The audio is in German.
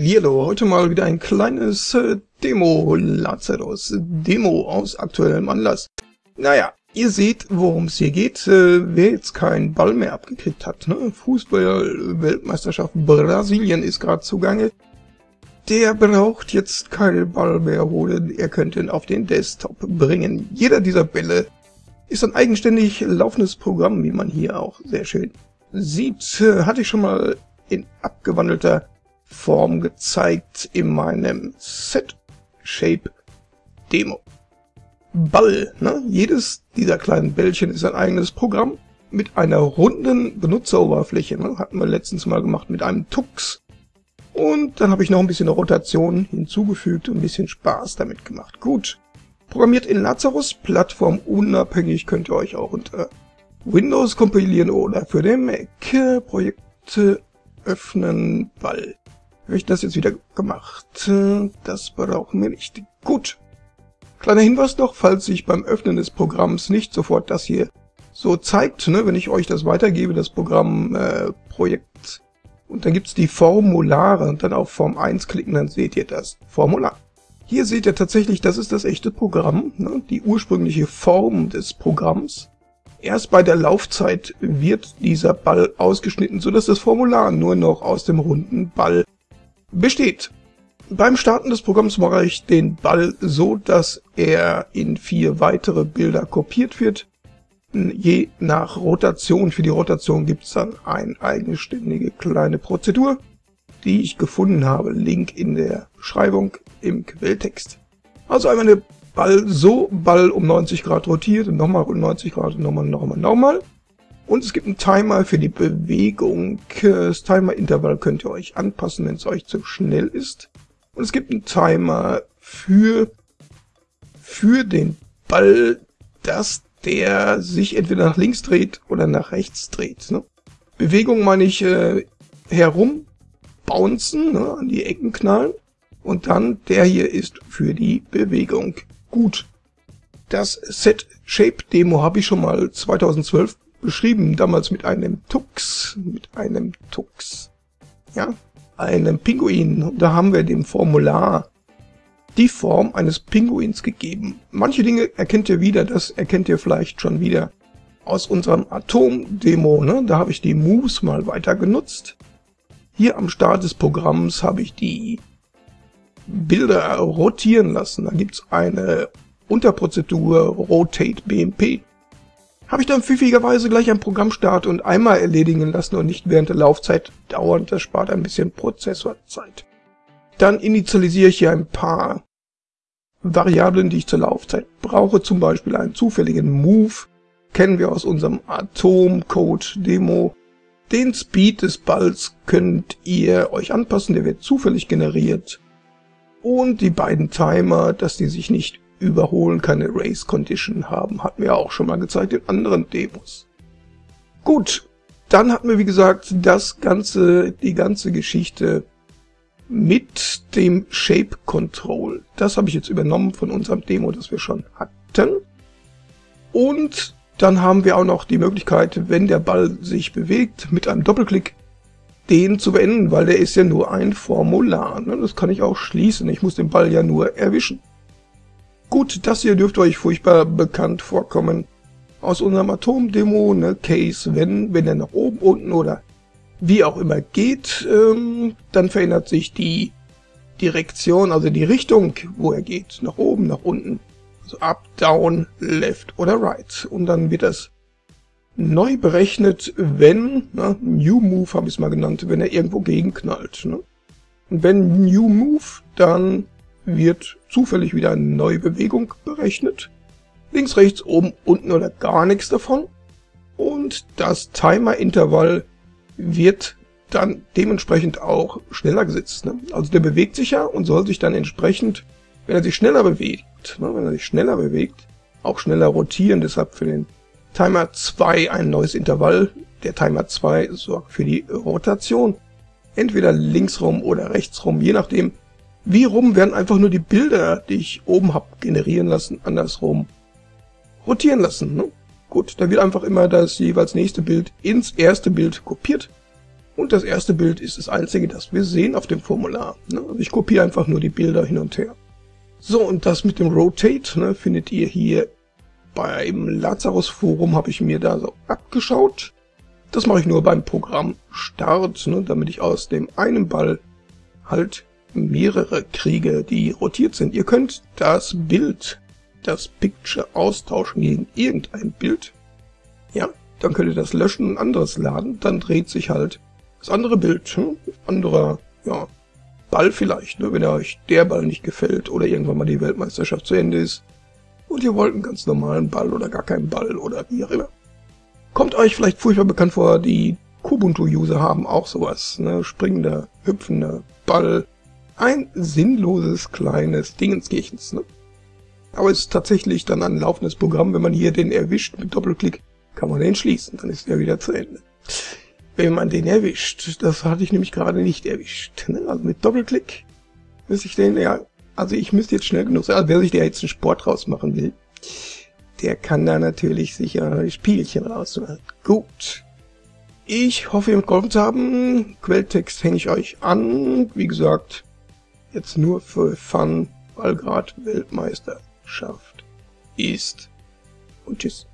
Hallo, heute mal wieder ein kleines äh, Demo, Lazarus, Demo aus aktuellem Anlass. Naja, ihr seht, worum es hier geht. Äh, wer jetzt keinen Ball mehr abgekriegt hat, ne? Fußball-Weltmeisterschaft Brasilien ist gerade zugange. Der braucht jetzt keinen Ball mehr holen, er könnte ihn auf den Desktop bringen. Jeder dieser Bälle ist ein eigenständig laufendes Programm, wie man hier auch sehr schön sieht. Äh, hatte ich schon mal in abgewandelter Form gezeigt in meinem Set-Shape-Demo. Ball, ne? Jedes dieser kleinen Bällchen ist ein eigenes Programm mit einer runden Benutzeroberfläche. Ne? Hatten wir letztens mal gemacht mit einem Tux. Und dann habe ich noch ein bisschen Rotation hinzugefügt und ein bisschen Spaß damit gemacht. Gut. Programmiert in Lazarus, Plattform unabhängig, könnt ihr euch auch unter Windows kompilieren oder für den Mac. Projekte öffnen, Ball. Habe ich das jetzt wieder gemacht? Das brauchen wir nicht. Gut. Kleiner Hinweis noch, falls sich beim Öffnen des Programms nicht sofort das hier so zeigt, ne, wenn ich euch das weitergebe, das Programm äh, Projekt, und dann gibt's die Formulare und dann auf Form 1 klicken, dann seht ihr das Formular. Hier seht ihr tatsächlich, das ist das echte Programm, ne, die ursprüngliche Form des Programms. Erst bei der Laufzeit wird dieser Ball ausgeschnitten, sodass das Formular nur noch aus dem runden Ball besteht. Beim Starten des Programms mache ich den Ball so, dass er in vier weitere Bilder kopiert wird. Je nach Rotation, für die Rotation gibt es dann eine eigenständige kleine Prozedur, die ich gefunden habe. Link in der Beschreibung im Quelltext. Also einmal eine Ball so, Ball um 90 Grad rotiert und nochmal um 90 Grad und nochmal, nochmal, nochmal. Und es gibt einen Timer für die Bewegung. Das Timer-Intervall könnt ihr euch anpassen, wenn es euch zu schnell ist. Und es gibt einen Timer für, für den Ball, dass der sich entweder nach links dreht oder nach rechts dreht. Ne? Bewegung meine ich äh, herum, bouncen, ne, an die Ecken knallen. Und dann der hier ist für die Bewegung. Gut. Das Set Shape Demo habe ich schon mal 2012 beschrieben, damals mit einem Tux, mit einem Tux, ja, einem Pinguin. Da haben wir dem Formular die Form eines Pinguins gegeben. Manche Dinge erkennt ihr wieder, das erkennt ihr vielleicht schon wieder aus unserem Atom-Demo. Ne? Da habe ich die Moves mal weiter genutzt. Hier am Start des Programms habe ich die Bilder rotieren lassen. Da gibt's eine Unterprozedur Rotate BMP habe ich dann pfiffigerweise gleich ein Programm starten und einmal erledigen lassen und nicht während der Laufzeit dauern. Das spart ein bisschen Prozessorzeit. Dann initialisiere ich hier ein paar Variablen, die ich zur Laufzeit brauche, zum Beispiel einen zufälligen Move, kennen wir aus unserem Atom-Code-Demo. Den Speed des Balls könnt ihr euch anpassen, der wird zufällig generiert. Und die beiden Timer, dass die sich nicht überholen, keine Race Condition haben. Hatten wir auch schon mal gezeigt in anderen Demos. Gut, dann hatten wir wie gesagt das ganze, die ganze Geschichte mit dem Shape Control. Das habe ich jetzt übernommen von unserem Demo, das wir schon hatten. Und dann haben wir auch noch die Möglichkeit, wenn der Ball sich bewegt, mit einem Doppelklick den zu beenden, weil der ist ja nur ein Formular. Ne? Das kann ich auch schließen. Ich muss den Ball ja nur erwischen. Gut, das hier dürfte euch furchtbar bekannt vorkommen. Aus unserem Atom-Demo, ne, Case, wenn, wenn er nach oben, unten oder wie auch immer geht, ähm, dann verändert sich die Direktion, also die Richtung, wo er geht, nach oben, nach unten. Also up, down, left oder right. Und dann wird das neu berechnet, wenn, ne, New Move habe ich es mal genannt, wenn er irgendwo gegenknallt. Ne? Und wenn New Move, dann wird zufällig wieder eine neue Bewegung berechnet. Links, rechts, oben, unten oder gar nichts davon. Und das Timer-Intervall wird dann dementsprechend auch schneller gesetzt. Ne? Also der bewegt sich ja und soll sich dann entsprechend, wenn er sich schneller bewegt, ne, wenn er sich schneller bewegt, auch schneller rotieren. Deshalb für den Timer 2 ein neues Intervall. Der Timer 2 sorgt für die Rotation. Entweder linksrum oder rechtsrum, je nachdem, wie rum werden einfach nur die Bilder, die ich oben hab generieren lassen, andersrum rotieren lassen. Ne? Gut, da wird einfach immer das jeweils nächste Bild ins erste Bild kopiert Und das erste Bild ist das einzige, das wir sehen auf dem Formular. Ne? Also ich kopiere einfach nur die Bilder hin und her. So, und das mit dem Rotate ne, findet ihr hier beim Lazarus Forum, habe ich mir da so abgeschaut. Das mache ich nur beim Programm Start, ne, damit ich aus dem einen Ball halt mehrere kriege, die rotiert sind. Ihr könnt das Bild, das Picture austauschen gegen irgendein Bild. Ja, dann könnt ihr das löschen und anderes laden. Dann dreht sich halt das andere Bild, hm, anderer, ja, Ball vielleicht, ne, wenn euch der Ball nicht gefällt oder irgendwann mal die Weltmeisterschaft zu Ende ist und ihr wollt einen ganz normalen Ball oder gar keinen Ball oder wie auch immer. Kommt euch vielleicht furchtbar bekannt vor, die Kubuntu-User haben auch sowas, ne, springender, hüpfender Ball. Ein sinnloses kleines Dingenskirchens, ne. Aber es ist tatsächlich dann ein laufendes Programm, wenn man hier den erwischt mit Doppelklick, kann man den schließen, dann ist er wieder zu Ende wenn man den erwischt. Das hatte ich nämlich gerade nicht erwischt. Ne? Also mit Doppelklick müsste ich den, ja, also ich müsste jetzt schnell genug sein. Also wer sich da jetzt einen Sport draus machen will, der kann da natürlich sicher Spielchen rausmachen. Gut. Ich hoffe, ihr mitgeholfen zu haben. Quelltext hänge ich euch an. Wie gesagt, jetzt nur für Fun, weil gerade Weltmeisterschaft ist. Und tschüss.